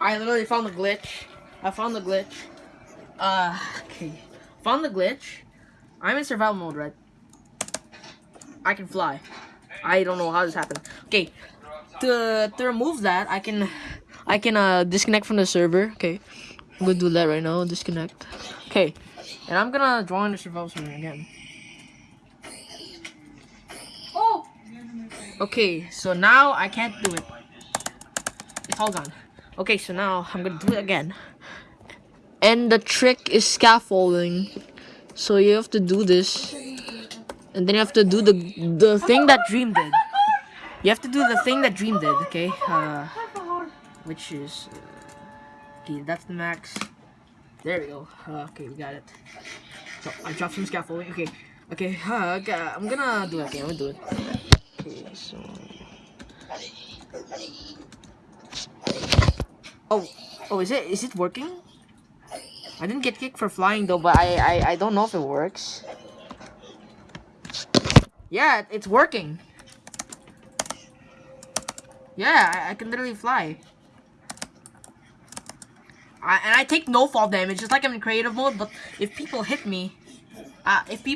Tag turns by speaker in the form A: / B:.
A: I literally found the glitch. I found the glitch. Uh, okay. Found the glitch. I'm in survival mode, right? I can fly. I don't know how this happened. Okay, to to remove that, I can I can uh disconnect from the server. Okay, I'm gonna do that right now. Disconnect. Okay, and I'm gonna join the survival server again.
B: Oh!
A: Okay, so now I can't do it. It's all gone. Okay, so now I'm gonna do it again. And the trick is scaffolding. So you have to do this. And then you have to do the the thing that Dream did. You have to do the thing that Dream did, okay? Uh, which is... Uh, okay, that's the max. There we go. Uh, okay, we got it. So, I dropped some scaffolding. Okay, okay, uh, okay, I'm gonna do it. Okay, I'm gonna do it. Okay, so... Oh, oh, is it is it working? I didn't get kicked for flying though, but I I, I don't know if it works. Yeah, it's working. Yeah, I, I can literally fly. I, and I take no fall damage, just like I'm in creative mode. But if people hit me, uh, if people